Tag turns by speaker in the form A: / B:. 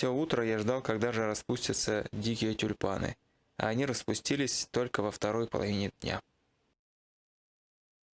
A: Все утро я ждал, когда же распустятся дикие тюльпаны, а они распустились только во второй половине дня.